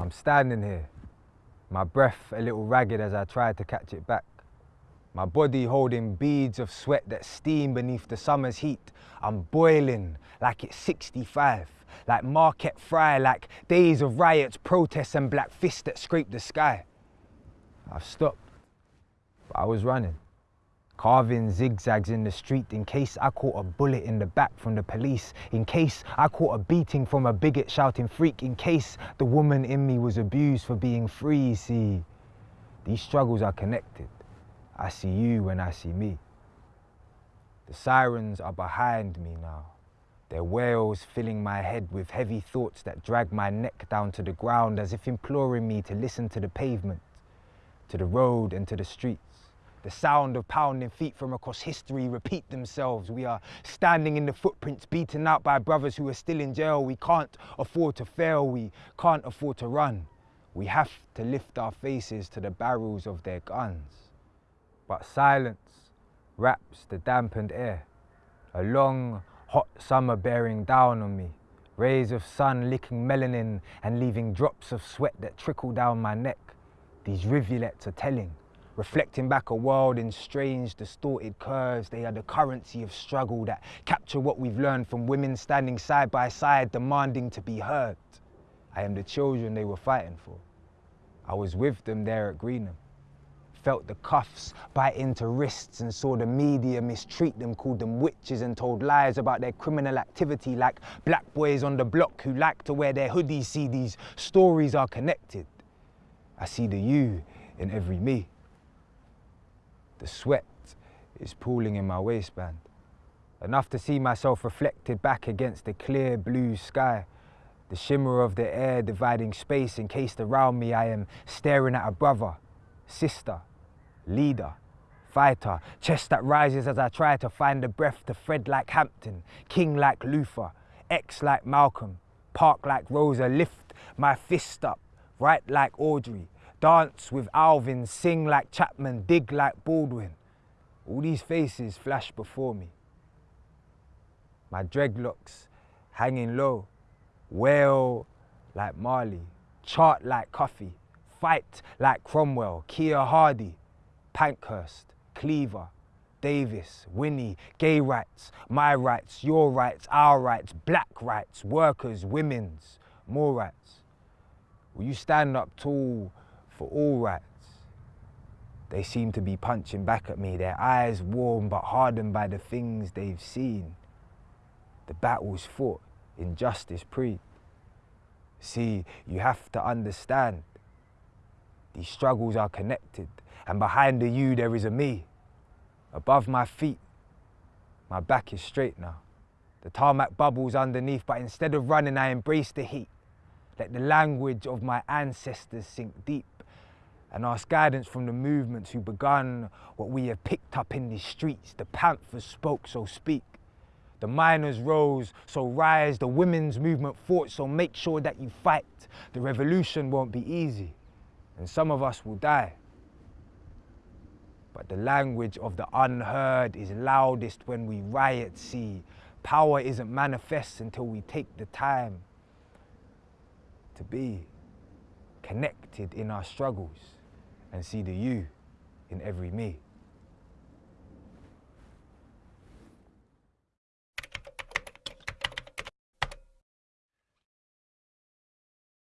I'm standing here, my breath a little ragged as I try to catch it back. My body holding beads of sweat that steam beneath the summer's heat. I'm boiling like it's 65, like Marquette Frye, like days of riots, protests and black fists that scrape the sky. I've stopped, but I was running carving zigzags in the street in case I caught a bullet in the back from the police, in case I caught a beating from a bigot shouting freak, in case the woman in me was abused for being free. See, these struggles are connected. I see you when I see me. The sirens are behind me now. Their wails filling my head with heavy thoughts that drag my neck down to the ground as if imploring me to listen to the pavement, to the road and to the streets. The sound of pounding feet from across history repeat themselves. We are standing in the footprints, beaten out by brothers who are still in jail. We can't afford to fail. We can't afford to run. We have to lift our faces to the barrels of their guns. But silence wraps the dampened air. A long, hot summer bearing down on me. Rays of sun licking melanin and leaving drops of sweat that trickle down my neck. These rivulets are telling reflecting back a world in strange, distorted curves. They are the currency of struggle that capture what we've learned from women standing side by side, demanding to be heard. I am the children they were fighting for. I was with them there at Greenham. Felt the cuffs bite into wrists and saw the media mistreat them, called them witches and told lies about their criminal activity like black boys on the block who like to wear their hoodies. See, these stories are connected. I see the you in every me. The sweat is pooling in my waistband, enough to see myself reflected back against the clear blue sky, the shimmer of the air dividing space encased around me. I am staring at a brother, sister, leader, fighter, chest that rises as I try to find the breath to Fred like Hampton, King like Luther, X like Malcolm, Park like Rosa, lift my fist up, right like Audre, dance with Alvin, sing like Chapman, dig like Baldwin. All these faces flash before me. My dreadlocks hanging low, wail like Marley, chart like Coffee, fight like Cromwell, Keir Hardie, Pankhurst, Cleaver, Davis, Winnie, gay rights, my rights, your rights, our rights, black rights, workers, women's, more rights. Will you stand up tall for all rights. They seem to be punching back at me, their eyes warm but hardened by the things they've seen. The battles fought, injustice pre. See, you have to understand, these struggles are connected, and behind the you there is a me. Above my feet, my back is straight now. The tarmac bubbles underneath, but instead of running, I embrace the heat. Let the language of my ancestors sink deep and ask guidance from the movements who begun what we have picked up in these streets. The Panthers spoke, so speak. The miners rose, so rise. The women's movement fought, so make sure that you fight. The revolution won't be easy, and some of us will die. But the language of the unheard is loudest when we riot, see. Power isn't manifest until we take the time to be connected in our struggles and see the you in every me.